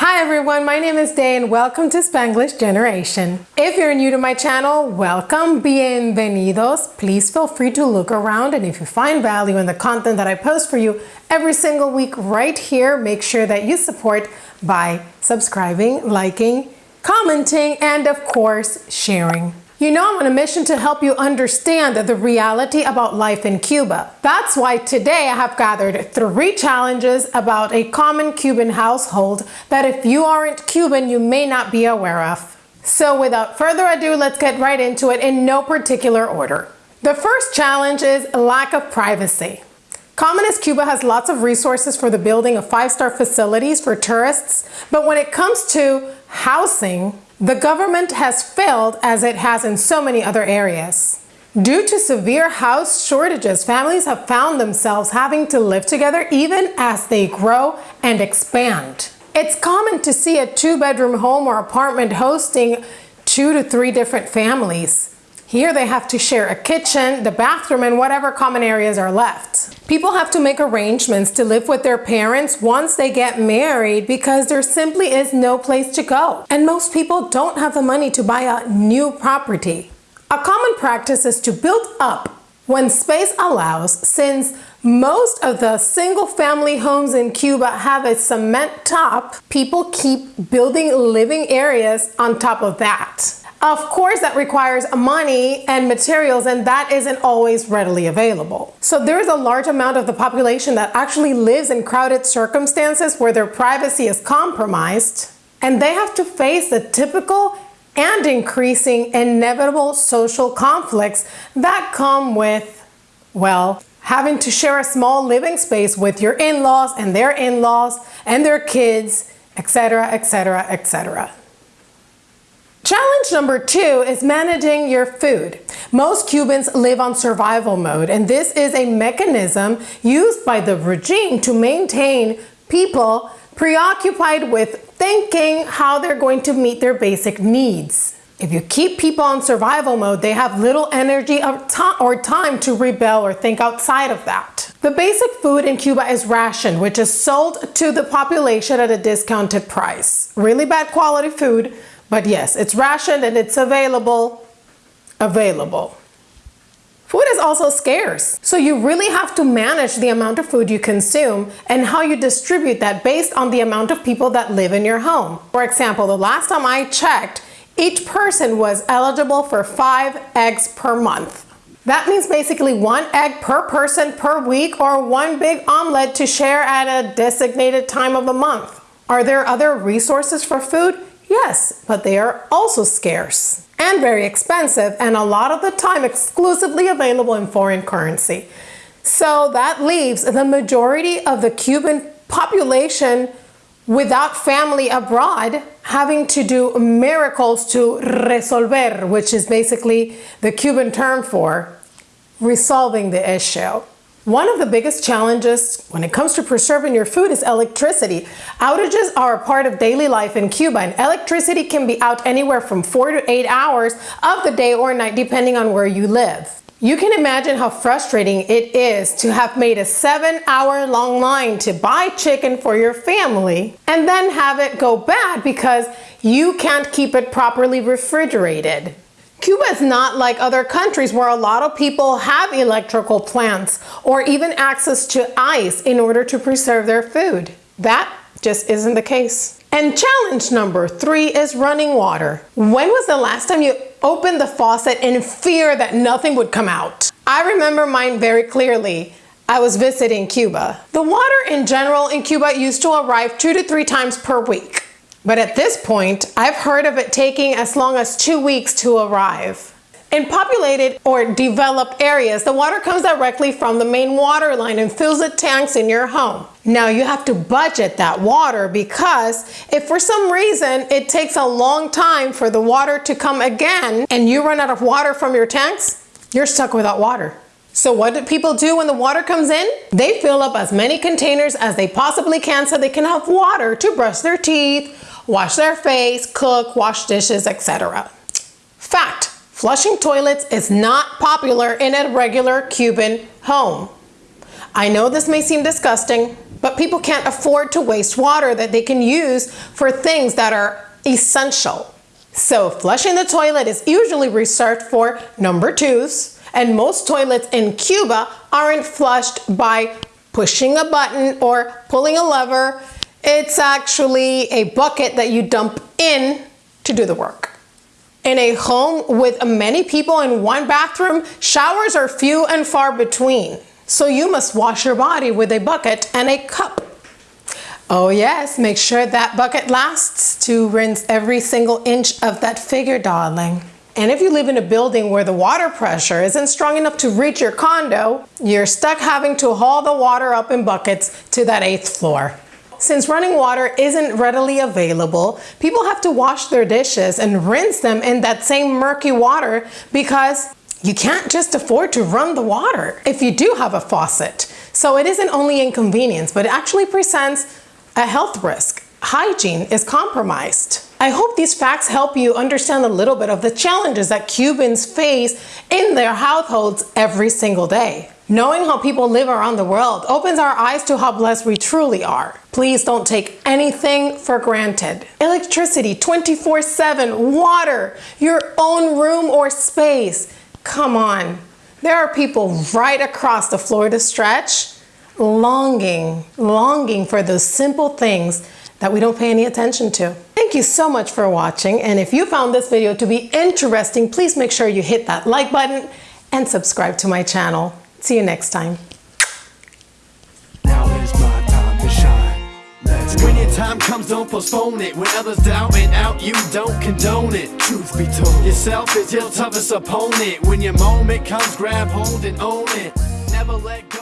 Hi everyone, my name is Day and welcome to Spanglish Generation. If you're new to my channel, welcome, bienvenidos. Please feel free to look around and if you find value in the content that I post for you every single week right here, make sure that you support by subscribing, liking, commenting, and of course, sharing. You know I'm on a mission to help you understand the reality about life in Cuba. That's why today I have gathered three challenges about a common Cuban household that if you aren't Cuban, you may not be aware of. So without further ado, let's get right into it in no particular order. The first challenge is lack of privacy. Communist Cuba has lots of resources for the building of five-star facilities for tourists, but when it comes to housing, the government has failed as it has in so many other areas. Due to severe house shortages, families have found themselves having to live together even as they grow and expand. It's common to see a two-bedroom home or apartment hosting two to three different families. Here they have to share a kitchen, the bathroom, and whatever common areas are left. People have to make arrangements to live with their parents once they get married because there simply is no place to go. And most people don't have the money to buy a new property. A common practice is to build up when space allows since most of the single family homes in Cuba have a cement top, people keep building living areas on top of that. Of course, that requires money and materials, and that isn't always readily available. So there's a large amount of the population that actually lives in crowded circumstances where their privacy is compromised, and they have to face the typical and increasing inevitable social conflicts that come with, well, having to share a small living space with your in-laws and their in-laws and their kids, etc., etc., etc. Challenge number two is managing your food. Most Cubans live on survival mode, and this is a mechanism used by the regime to maintain people preoccupied with thinking how they're going to meet their basic needs. If you keep people on survival mode, they have little energy or time to rebel or think outside of that. The basic food in Cuba is ration, which is sold to the population at a discounted price. Really bad quality food, but yes, it's rationed and it's available, available. Food is also scarce, so you really have to manage the amount of food you consume and how you distribute that based on the amount of people that live in your home. For example, the last time I checked, each person was eligible for five eggs per month. That means basically one egg per person per week or one big omelet to share at a designated time of the month. Are there other resources for food? Yes, but they are also scarce and very expensive and a lot of the time exclusively available in foreign currency. So that leaves the majority of the Cuban population without family abroad having to do miracles to resolver, which is basically the Cuban term for resolving the issue. One of the biggest challenges when it comes to preserving your food is electricity. Outages are a part of daily life in Cuba and electricity can be out anywhere from four to eight hours of the day or night depending on where you live. You can imagine how frustrating it is to have made a seven hour long line to buy chicken for your family and then have it go bad because you can't keep it properly refrigerated. Cuba is not like other countries where a lot of people have electrical plants or even access to ice in order to preserve their food. That just isn't the case. And challenge number three is running water. When was the last time you opened the faucet in fear that nothing would come out? I remember mine very clearly. I was visiting Cuba. The water in general in Cuba used to arrive two to three times per week. But at this point, I've heard of it taking as long as two weeks to arrive. In populated or developed areas, the water comes directly from the main water line and fills the tanks in your home. Now you have to budget that water because if for some reason it takes a long time for the water to come again and you run out of water from your tanks, you're stuck without water. So what do people do when the water comes in? They fill up as many containers as they possibly can so they can have water to brush their teeth, wash their face, cook, wash dishes, etc. Fact, Flushing toilets is not popular in a regular Cuban home. I know this may seem disgusting, but people can't afford to waste water that they can use for things that are essential. So flushing the toilet is usually reserved for number twos, and most toilets in Cuba aren't flushed by pushing a button or pulling a lever. It's actually a bucket that you dump in to do the work. In a home with many people in one bathroom, showers are few and far between. So you must wash your body with a bucket and a cup. Oh yes, make sure that bucket lasts to rinse every single inch of that figure, darling. And if you live in a building where the water pressure isn't strong enough to reach your condo, you're stuck having to haul the water up in buckets to that eighth floor. Since running water isn't readily available, people have to wash their dishes and rinse them in that same murky water because you can't just afford to run the water if you do have a faucet. So it isn't only inconvenience, but it actually presents a health risk. Hygiene is compromised. I hope these facts help you understand a little bit of the challenges that Cubans face in their households every single day. Knowing how people live around the world opens our eyes to how blessed we truly are. Please don't take anything for granted. Electricity 24 7, water, your own room or space. Come on. There are people right across the Florida stretch longing, longing for those simple things that we don't pay any attention to. Thank you so much for watching. And if you found this video to be interesting, please make sure you hit that like button and subscribe to my channel. See you next time. Now is my time to shine. Let's. When your time comes, don't postpone it. When others doubt it out, you don't condone it. Truth be told, yourself is your toughest opponent. When your moment comes, grab hold and own it. Never let go.